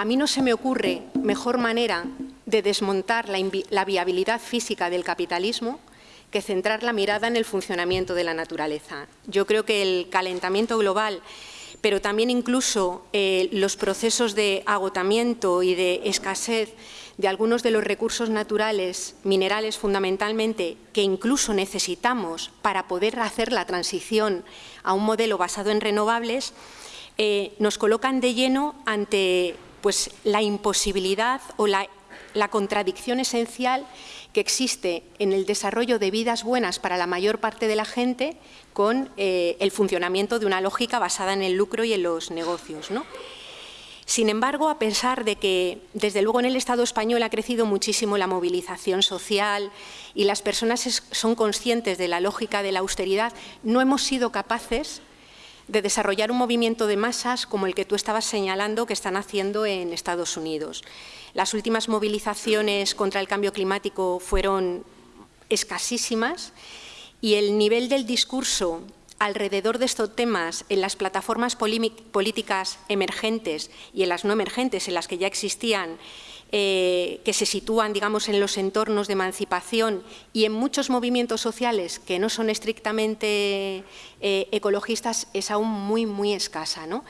a mí no se me ocurre mejor manera de desmontar la, viabilidad física del capitalismo que centrar la mirada en el funcionamiento de la naturaleza. Yo creo que el calentamiento global, pero también incluso eh, los procesos de agotamiento y de escasez de algunos de los recursos naturales, minerales fundamentalmente, que incluso necesitamos para poder hacer la transición a un modelo basado en renovables, eh, nos colocan de lleno ante pues, la imposibilidad o la, contradicción esencial que existe en el desarrollo de vidas buenas para la mayor parte de la gente con eh, el funcionamiento de una lógica basada en el lucro y en los negocios. ¿no? Sin embargo, a pesar de que desde luego en el Estado español ha crecido muchísimo la movilización social y las personas son conscientes de la lógica de la austeridad, no hemos sido capaces de desarrollar un movimiento de masas como el que tú estabas señalando que están haciendo en Estados Unidos. Las últimas movilizaciones contra el cambio climático fueron escasísimas y el nivel del discurso alrededor de estos temas en las plataformas políticas emergentes y en las no emergentes, en las que ya existían, eh, que se sitúan digamos, en los entornos de emancipación y en muchos movimientos sociales que no son estrictamente eh, ecologistas, es aún muy, muy escasa. ¿no?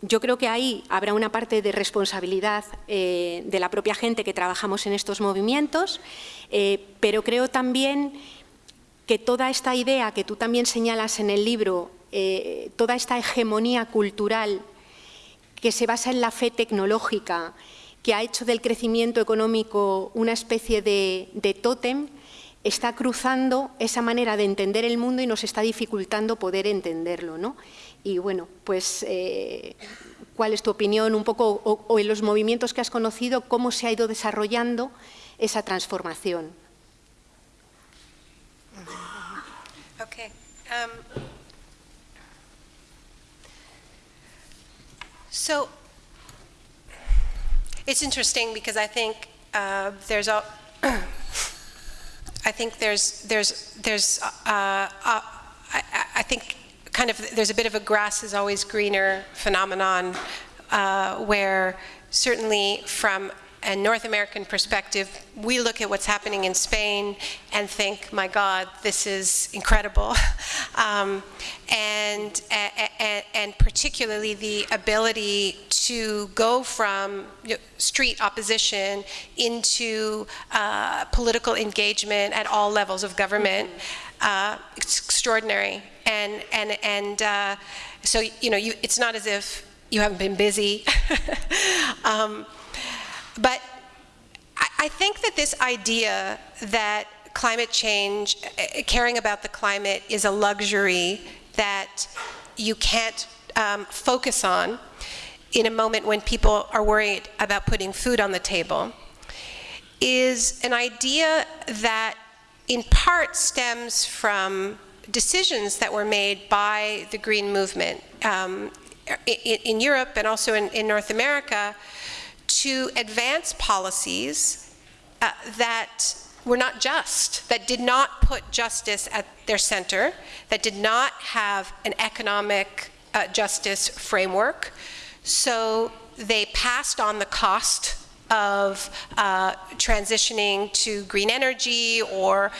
Yo creo que ahí habrá una parte de responsabilidad eh, de la propia gente que trabajamos en estos movimientos, pero creo también que toda esta idea que tú también señalas en el libro, toda esta hegemonía cultural que se basa en la fe tecnológica, que ha hecho del crecimiento económico una especie de, tótem, está cruzando esa manera de entender el mundo y nos está dificultando poder entenderlo. ¿no? Y bueno, pues, eh, ¿cuál es tu opinión un poco, o en los movimientos que has conocido, cómo se ha ido desarrollando esa transformación? Um, it's interesting because I think uh, there's a I think there's there's there's uh, uh, I, I, think kind of there's a bit of a grass is always greener phenomenon uh, where certainly from a North American perspective, we look at what's happening in Spain and think, my God, this is incredible. um, and, and, and, particularly the ability to go from you know, street opposition into uh, political engagement at all levels of government, uh, it's extraordinary. And, and, and uh, so, you know, you, it's not as if you haven't been busy. um, but I, I think that this idea that climate change, uh, caring about the climate is a luxury that you can't um, focus on in a moment when people are worried about putting food on the table is an idea that in part stems from decisions that were made by the green movement um, in, in, Europe and also in, in North America to advance policies uh, that were not just, that did not put justice at their center, that did not have an economic uh, justice framework. So they passed on the cost of uh, transitioning to green energy or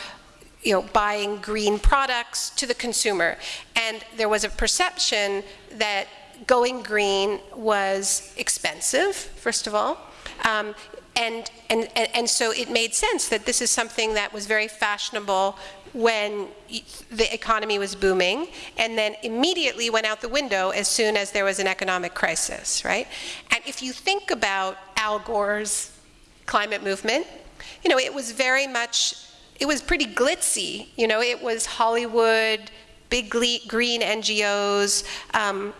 you know, buying green products to the consumer. And there was a perception that going green was expensive, first of all. Um, and, and, and so it made sense that this is something that was very fashionable when the economy was booming and then immediately went out the window as soon as there was an economic crisis, right? And if you think about Al Gore's climate movement, you know, it was very much, it was pretty glitzy. You know, it was Hollywood, big green NGOs, um,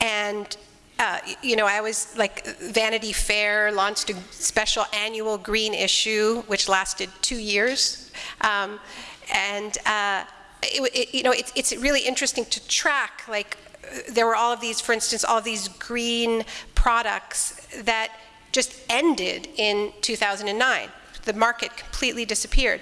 and uh, you know, I was like Vanity Fair launched a special annual green issue, which lasted two years. Um, and, uh, it, it, you know, it, it's really interesting to track, like, there were all of these, for instance, all these green products that just ended in 2009. The market completely disappeared.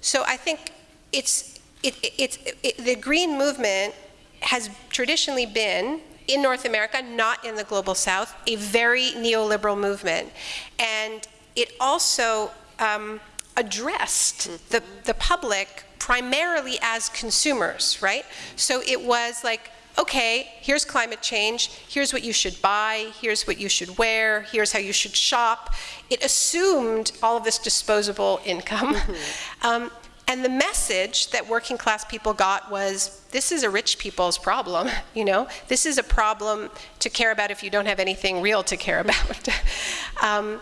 So I think it's, it, it's, the green movement has traditionally been in North America, not in the global south, a very neoliberal movement. And it also um, addressed the, the public primarily as consumers, right? So it was like, okay, here's climate change, here's what you should buy, here's what you should wear, here's how you should shop. It assumed all of this disposable income. um, and the message that working class people got was, this is a rich people's problem, you know? This is a problem to care about if you don't have anything real to care about. um,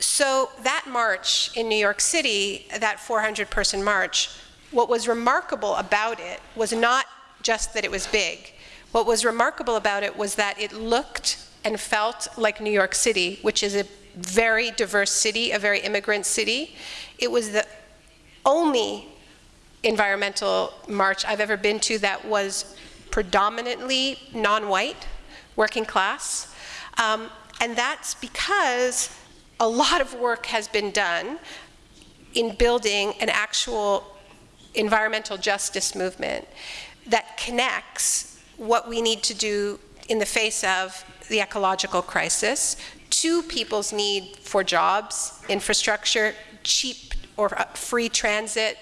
so that march in New York City, that 400 person march, what was remarkable about it was not just that it was big. What was remarkable about it was that it looked and felt like New York City, which is a very diverse city, a very immigrant city. It was the only environmental march I've ever been to that was predominantly non-white, working class. Um, and that's because a lot of work has been done in building an actual environmental justice movement that connects what we need to do in the face of the ecological crisis to people's need for jobs, infrastructure, cheap or uh, free transit,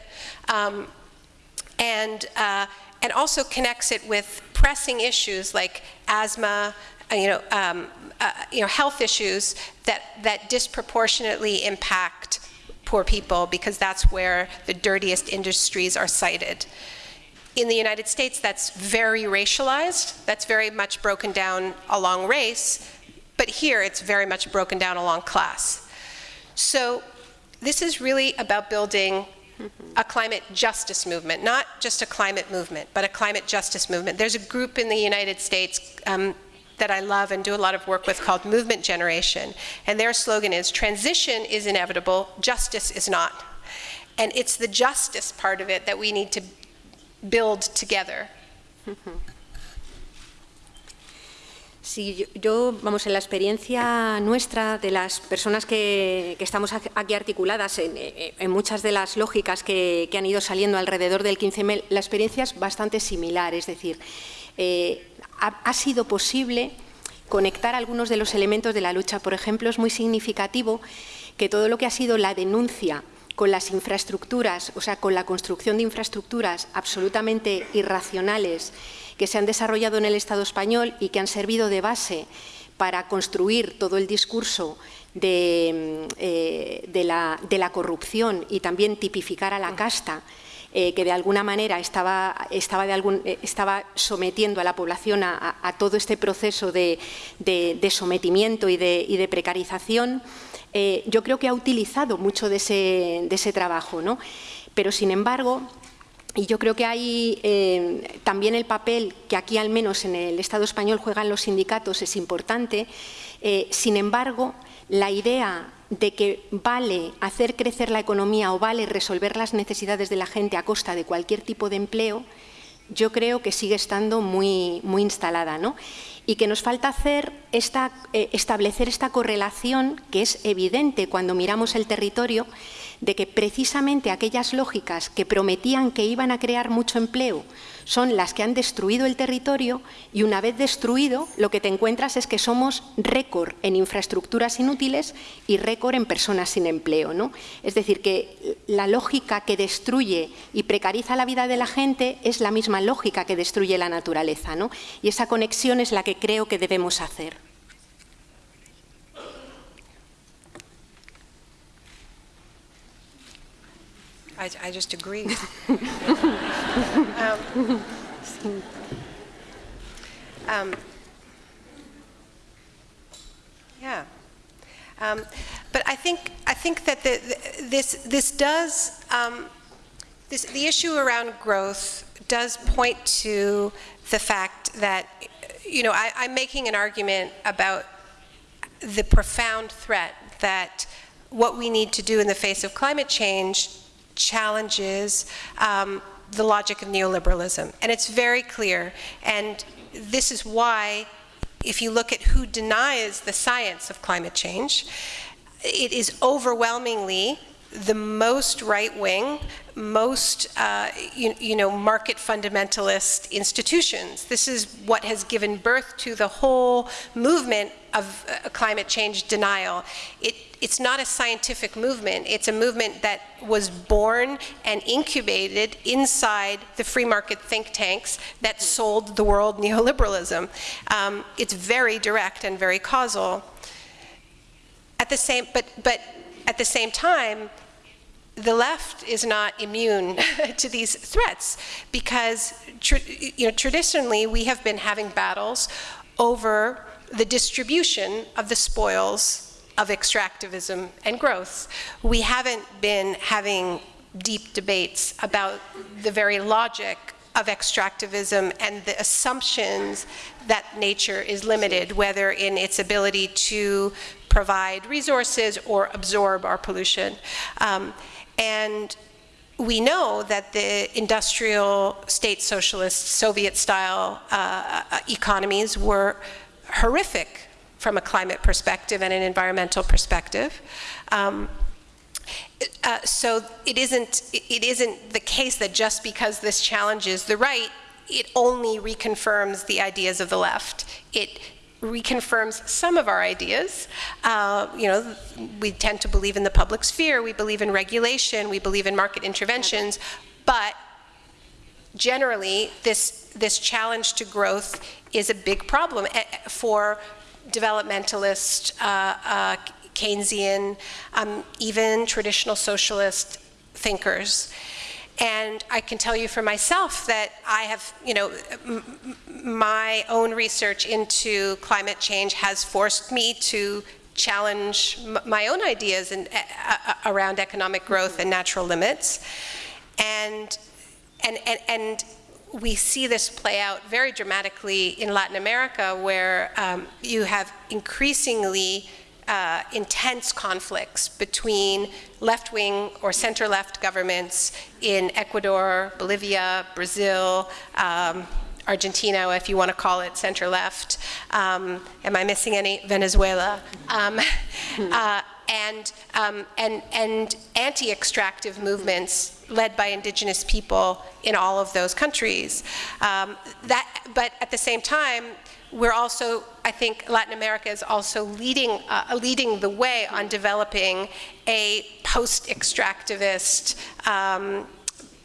um, and, uh, and also connects it with pressing issues like asthma, uh, you know, um, uh, you know, health issues that, that disproportionately impact poor people because that's where the dirtiest industries are sited. In the United States, that's very racialized. That's very much broken down along race. But here, it's very much broken down along class. So this is really about building a climate justice movement, not just a climate movement, but a climate justice movement. There's a group in the United States um, that I love and do a lot of work with called Movement Generation. And their slogan is, transition is inevitable, justice is not. And it's the justice part of it that we need to build together. Sí, yo, vamos, en la experiencia nuestra de las personas que, que estamos aquí articuladas en, en, muchas de las lógicas que, que, han ido saliendo alrededor del 15M, la experiencia es bastante similar, es decir, eh, ha, sido posible conectar algunos de los elementos de la lucha. Por ejemplo, es muy significativo que todo lo que ha sido la denuncia con las infraestructuras, o sea, con la construcción de infraestructuras absolutamente irracionales que se han desarrollado en el Estado español y que han servido de base para construir todo el discurso de, eh, la, corrupción y también tipificar a la casta, eh, que de alguna manera estaba, de eh, sometiendo a la población a, todo este proceso de, sometimiento y de precarización, eh, yo creo que ha utilizado mucho de ese, ese trabajo, ¿no? Pero sin embargo, y yo creo que hay eh, también el papel que aquí al menos en el Estado español juegan los sindicatos es importante, eh, sin embargo, la idea de que vale hacer crecer la economía o vale resolver las necesidades de la gente a costa de cualquier tipo de empleo, yo creo que sigue estando muy, muy instalada. ¿no? Y que nos falta hacer esta, eh, establecer esta correlación que es evidente cuando miramos el territorio de que precisamente aquellas lógicas que prometían que iban a crear mucho empleo son las que han destruido el territorio y una vez destruido lo que te encuentras es que somos récord en infraestructuras inútiles y récord en personas sin empleo. ¿no? Es decir, que la lógica que destruye y precariza la vida de la gente es la misma lógica que destruye la naturaleza. ¿no? Y esa conexión es la que creo que debemos hacer. I, I just agree. um, um, yeah. Um, but I think I think that the, the, this this does um, this the issue around growth does point to the fact that you know I, I'm making an argument about the profound threat that what we need to do in the face of climate change challenges um, the logic of neoliberalism. And it's very clear. And this is why, if you look at who denies the science of climate change, it is overwhelmingly the most right-wing, most, uh, you, you, know, market fundamentalist institutions. This is what has given birth to the whole movement of uh, climate change denial. It, it's not a scientific movement. It's a movement that was born and incubated inside the free market think tanks that sold the world neoliberalism. Um, it's very direct and very causal. At the same, but, but at the same time, the left is not immune to these threats because you know, traditionally we have been having battles over the distribution of the spoils of extractivism and growth. We haven't been having deep debates about the very logic of extractivism and the assumptions that nature is limited, whether in its ability to provide resources or absorb our pollution. Um, and we know that the industrial state socialist Soviet style uh, uh, economies were horrific from a climate perspective and an environmental perspective. Um, uh, so it isn't, it isn't the case that just because this challenges the right, it only reconfirms the ideas of the left. It reconfirms some of our ideas. Uh, you know, we tend to believe in the public sphere, we believe in regulation, we believe in market interventions, but generally this, this challenge to growth is a big problem eh, for developmentalist, uh, uh, Keynesian, um, even traditional socialist thinkers. And I can tell you for myself that I have, you know, my own research into climate change has forced me to challenge my own ideas in, uh, around economic growth and natural limits. And, and, and, and we see this play out very dramatically in Latin America where um, you have increasingly uh, intense conflicts between left-wing or center-left governments in Ecuador, Bolivia, Brazil, um, Argentina, if you want to call it center-left. Um, am I missing any? Venezuela. Um, uh, and, um, and, and anti-extractive movements led by indigenous people in all of those countries. Um, that, but at the same time, we're also, I think Latin America is also leading, uh, leading the way on developing a post-extractivist um,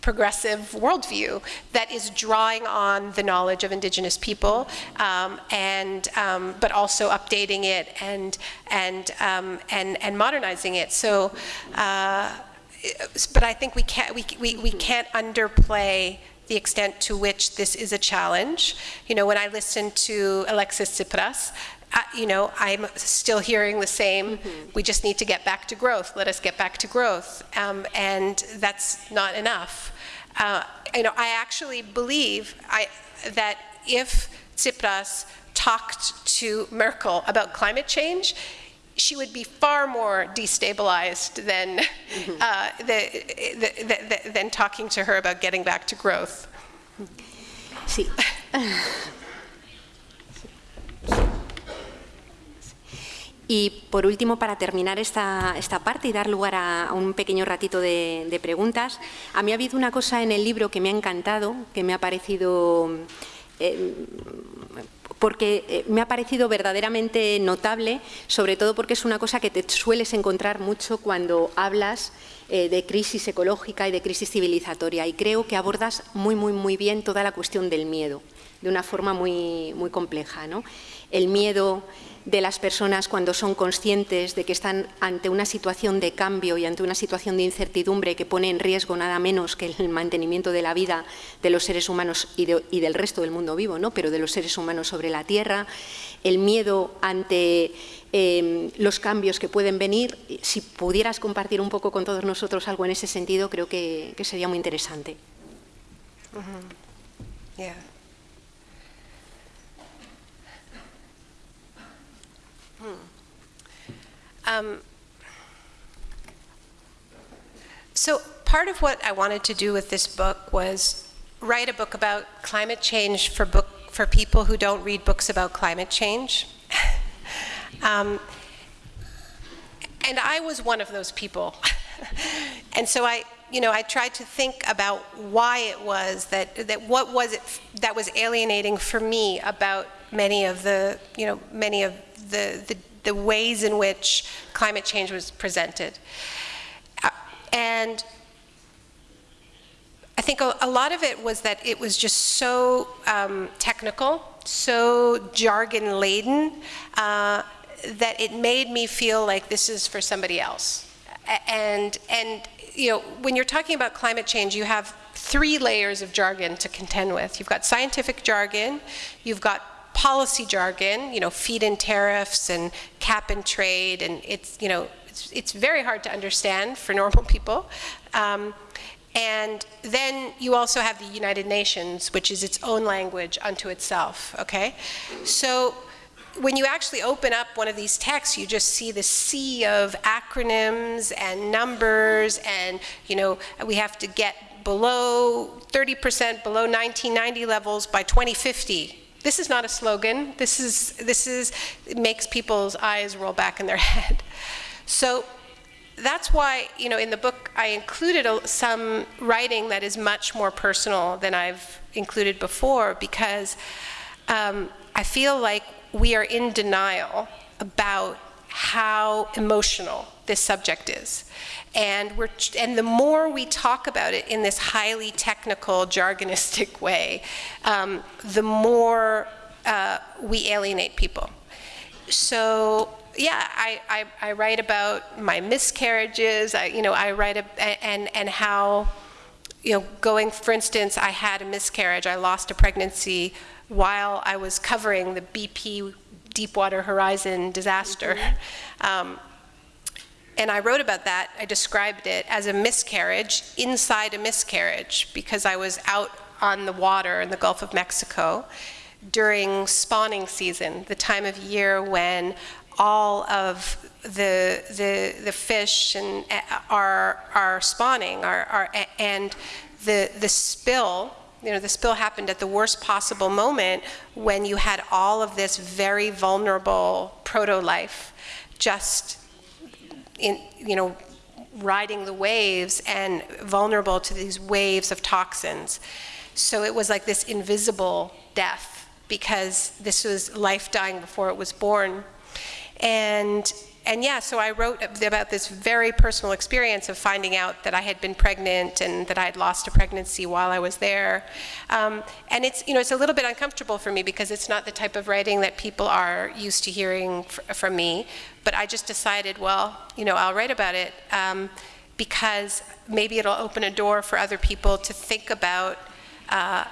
progressive worldview that is drawing on the knowledge of indigenous people um, and um, but also updating it and and um, and and modernizing it. So uh, but I think we can't we, we, we can't underplay the extent to which this is a challenge. You know, when I listen to Alexis Tsipras, you know, I'm still hearing the same, mm -hmm. we just need to get back to growth, let us get back to growth. Um, and that's not enough. Uh, you know, I actually believe I, that if Tsipras talked to Merkel about climate change, she would be far more destabilized than, uh, the, the, the, than talking to her about getting back to growth. Sí. Y por último, para terminar esta, esta, parte y dar lugar a, a un pequeño ratito de, de, preguntas, a mí ha habido una cosa en el libro que me ha encantado, que me ha parecido eh, porque eh, me ha parecido verdaderamente notable, sobre todo porque es una cosa que te sueles encontrar mucho cuando hablas eh, de crisis ecológica y de crisis civilizatoria y creo que abordas muy, muy, muy bien toda la cuestión del miedo, de una forma muy, muy compleja. ¿no? El miedo de las personas cuando son conscientes de que están ante una situación de cambio y ante una situación de incertidumbre que pone en riesgo nada menos que el mantenimiento de la vida de los seres humanos y, del resto del mundo vivo, ¿no? pero de los seres humanos sobre la Tierra, el miedo ante em, los cambios que pueden venir. Si pudieras compartir un poco con todos nosotros algo en ese sentido, creo que, sería muy interesante. Um, so part of what I wanted to do with this book was write a book about climate change for book for people who don't read books about climate change. um, and I was one of those people. and so I, you know, I tried to think about why it was that, that what was it that was alienating for me about many of the, you know, many of the, the, the ways in which climate change was presented. Uh, and I think a, a, lot of it was that it was just so um, technical, so jargon laden, uh, that it made me feel like this is for somebody else. And, and you know, when you're talking about climate change, you have three layers of jargon to contend with. You've got scientific jargon, you've got policy jargon, you know, feed-in tariffs and cap and trade, and it's, you know, it's, it's very hard to understand for normal people. Um, and then you also have the United Nations, which is its own language unto itself, okay? So when you actually open up one of these texts, you just see the sea of acronyms and numbers and, you know, we have to get below 30% below 1990 levels by 2050. This is not a slogan. This is, this is, makes people's eyes roll back in their head. So that's why, you know, in the book I included a, some writing that is much more personal than I've included before because um, I feel like we are in denial about how emotional this subject is. And, we're, and the more we talk about it in this highly technical, jargonistic way, um, the more uh, we alienate people. So yeah, I, I, I, write about my miscarriages, I, you know, I write, a, and, and how, you know, going, for instance, I had a miscarriage, I lost a pregnancy while I was covering the BP Deepwater Horizon disaster. Um, and I wrote about that. I described it as a miscarriage inside a miscarriage because I was out on the water in the Gulf of Mexico during spawning season, the time of year when all of the, the, the fish and, uh, are, are spawning are, are, and the, the spill you know, the spill happened at the worst possible moment when you had all of this very vulnerable proto-life just in, you know, riding the waves and vulnerable to these waves of toxins. So it was like this invisible death because this was life dying before it was born. And and yeah, so I wrote about this very personal experience of finding out that I had been pregnant and that I had lost a pregnancy while I was there. Um, and it's, you know, it's a little bit uncomfortable for me because it's not the type of writing that people are used to hearing from me. But I just decided, well, you know, I'll write about it um, because maybe it'll open a door for other people to think about uh,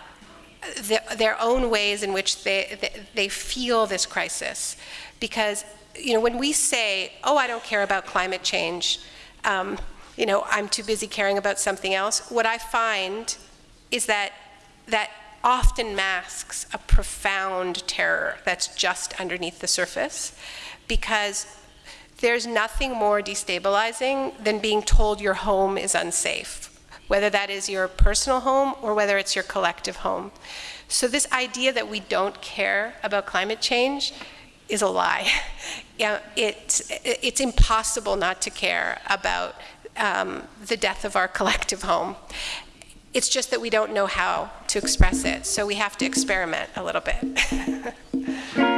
the, their own ways in which they, they, they feel this crisis. Because you know, when we say, oh, I don't care about climate change, um, you know, I'm too busy caring about something else, what I find is that that often masks a profound terror that's just underneath the surface because there's nothing more destabilizing than being told your home is unsafe, whether that is your personal home or whether it's your collective home. So this idea that we don't care about climate change is a lie. it's, it's impossible not to care about um, the death of our collective home. It's just that we don't know how to express it, so we have to experiment a little bit.